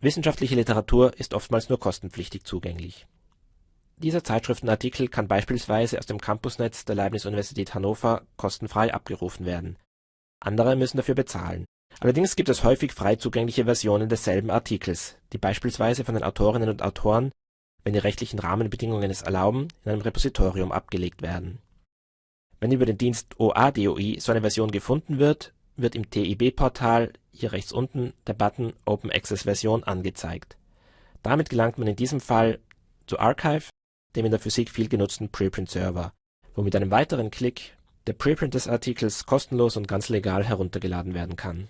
Wissenschaftliche Literatur ist oftmals nur kostenpflichtig zugänglich. Dieser Zeitschriftenartikel kann beispielsweise aus dem Campusnetz der Leibniz-Universität Hannover kostenfrei abgerufen werden, andere müssen dafür bezahlen. Allerdings gibt es häufig frei zugängliche Versionen desselben Artikels, die beispielsweise von den Autorinnen und Autoren, wenn die rechtlichen Rahmenbedingungen es erlauben, in einem Repositorium abgelegt werden. Wenn über den Dienst OADOI so eine Version gefunden wird, wird im TIB-Portal hier rechts unten der Button Open Access Version angezeigt. Damit gelangt man in diesem Fall zu Archive, dem in der Physik viel genutzten Preprint-Server, wo mit einem weiteren Klick der Preprint des Artikels kostenlos und ganz legal heruntergeladen werden kann